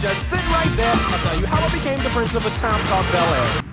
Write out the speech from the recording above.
Just sit right there. I'll tell you how I became the prince of a town called Bel Air.